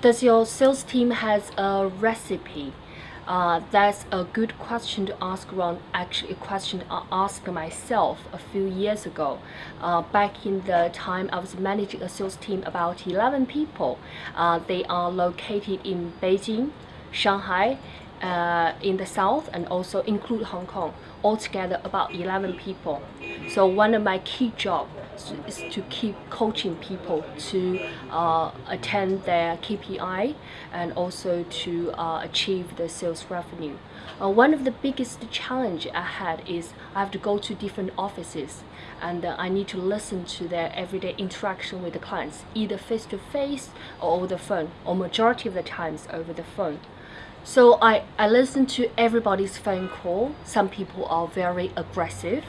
does your sales team has a recipe? Uh, that's a good question to ask around actually a question I asked myself a few years ago. Uh, back in the time I was managing a sales team about 11 people. Uh, they are located in Beijing Shanghai uh, in the south and also include Hong Kong. Altogether about 11 people so one of my key jobs is to keep coaching people to uh, attend their KPI and also to uh, achieve the sales revenue. Uh, one of the biggest challenge I had is I have to go to different offices and I need to listen to their everyday interaction with the clients either face to face or over the phone or majority of the times over the phone. So I, I listen to everybody's phone call. Some people are very aggressive.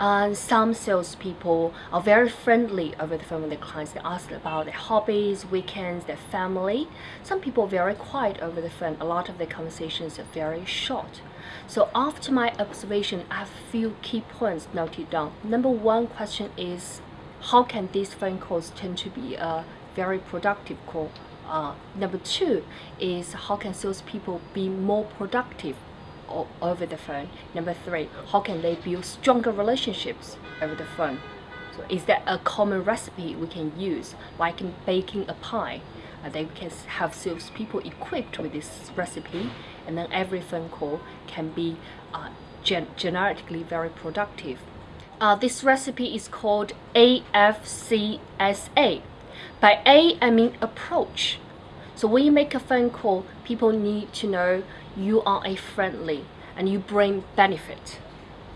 Some salespeople are very friendly over the phone with their clients. They ask about their hobbies, weekends, their family. Some people are very quiet over the phone. A lot of their conversations are very short. So after my observation, I have few key points noted down. Number one question is, how can these phone calls tend to be a very productive call? Uh, number two is how can salespeople be more productive over the phone? Number three, how can they build stronger relationships over the phone? So is that a common recipe we can use, like in baking a pie? Uh, they can have salespeople equipped with this recipe, and then every phone call can be uh, gen generically very productive. Uh, this recipe is called AFCSA. By A, I mean approach. So when you make a phone call, people need to know you are a friendly and you bring benefit.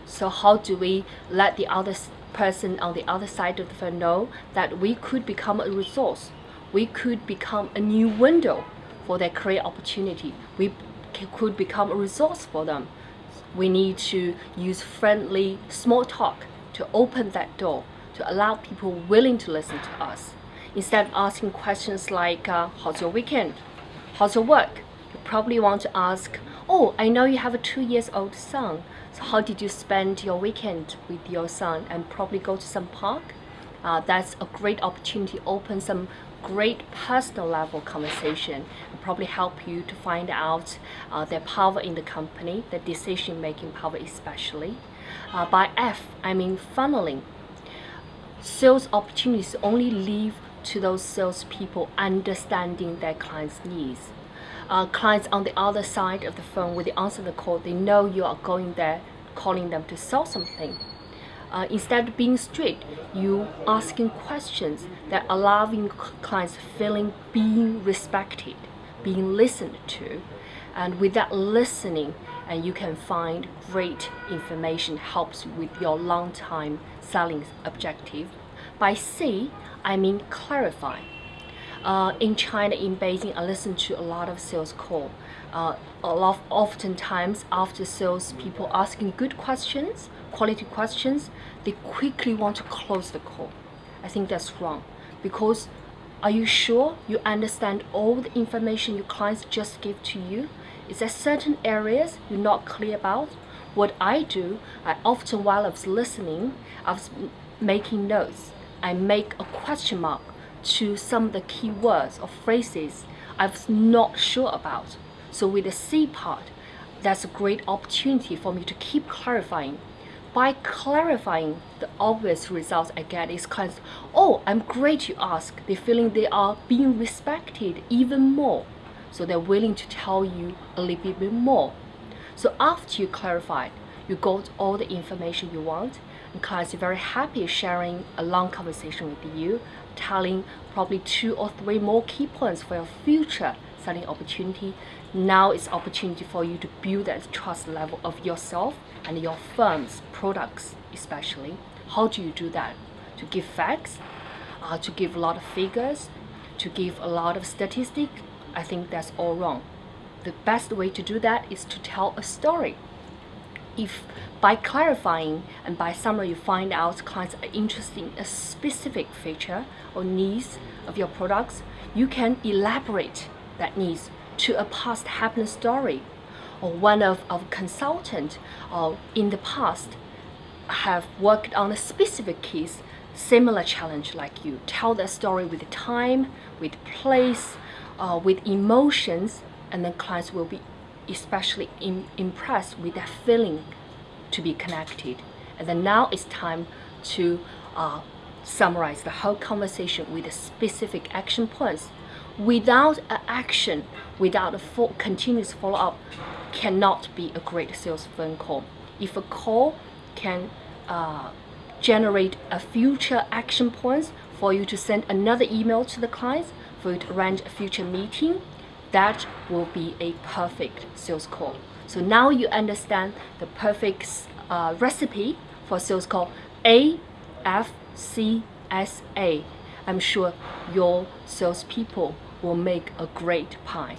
So how do we let the other person on the other side of the phone know that we could become a resource? We could become a new window for their career opportunity. We could become a resource for them. We need to use friendly small talk to open that door, to allow people willing to listen to us. Instead of asking questions like, uh, how's your weekend? How's your work? You probably want to ask, oh, I know you have a two years old son. So how did you spend your weekend with your son? And probably go to some park. Uh, that's a great opportunity to open some great personal level conversation and probably help you to find out uh, their power in the company, their decision making power especially. Uh, by F, I mean funneling. Sales opportunities only leave to those salespeople understanding their clients' needs. Uh, clients on the other side of the phone, when they answer the call, they know you are going there, calling them to sell something. Uh, instead of being strict, you asking questions that allowing clients feeling being respected, being listened to, and with that listening, and you can find great information helps with your long time selling objective. By C, I mean clarify. Uh, in China, in Beijing, I listen to a lot of sales call. Uh, a lot, oftentimes after sales people asking good questions, quality questions, they quickly want to close the call. I think that's wrong because are you sure you understand all the information your clients just give to you? Is there certain areas you're not clear about? What I do, I often while I was listening, I was making notes I make a question mark to some of the key words or phrases I was not sure about. So with the C part, that's a great opportunity for me to keep clarifying. By clarifying, the obvious results I get is kind of, oh, I'm great you ask. They're feeling they are being respected even more. So they're willing to tell you a little bit more. So after you clarified, you got all the information you want, are very happy sharing a long conversation with you, telling probably two or three more key points for your future selling opportunity. Now it's opportunity for you to build that trust level of yourself and your firm's products especially. How do you do that? To give facts, uh, to give a lot of figures, to give a lot of statistics, I think that's all wrong. The best way to do that is to tell a story if by clarifying and by summary you find out clients are interested in a specific feature or needs of your products, you can elaborate that needs to a past happened story or one of our consultant or in the past have worked on a specific case similar challenge like you. Tell that story with time with place uh, with emotions, and then clients will be especially impressed with that feeling to be connected. And then now it's time to uh, summarize the whole conversation with specific action points. Without an action, without a full, continuous follow-up, cannot be a great sales phone call. If a call can uh, generate a future action points for you to send another email to the clients, for you to arrange a future meeting, that will be a perfect sales call. So now you understand the perfect uh, recipe for sales call A, F, C, S, A. I'm sure your salespeople will make a great pie.